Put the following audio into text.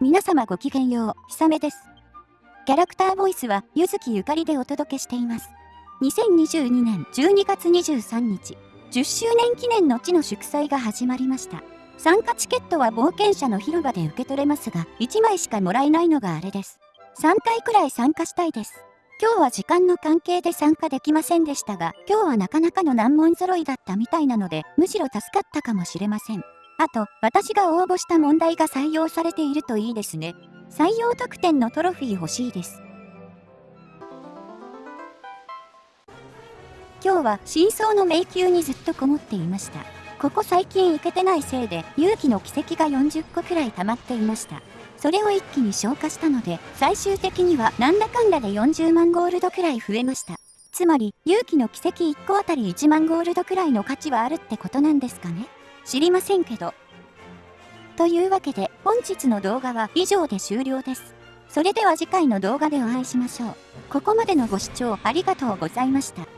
皆様ごきげんよう、ひさめです。キャラクターボイスは、ゆずきゆかりでお届けしています。2022年12月23日、10周年記念の地の祝祭が始まりました。参加チケットは冒険者の広場で受け取れますが、1枚しかもらえないのがあれです。3回くらい参加したいです。今日は時間の関係で参加できませんでしたが、今日はなかなかの難問揃いだったみたいなので、むしろ助かったかもしれません。あと、私が応募した問題が採用されているといいですね。採用特典のトロフィー欲しいです。今日は真相の迷宮にずっとこもっていました。ここ最近行けてないせいで勇気の奇跡が40個くらい溜まっていました。それを一気に消化したので、最終的にはなんだかんだで40万ゴールドくらい増えました。つまり、勇気の奇跡1個あたり1万ゴールドくらいの価値はあるってことなんですかね知りませんけど。というわけで本日の動画は以上で終了です。それでは次回の動画でお会いしましょう。ここまでのご視聴ありがとうございました。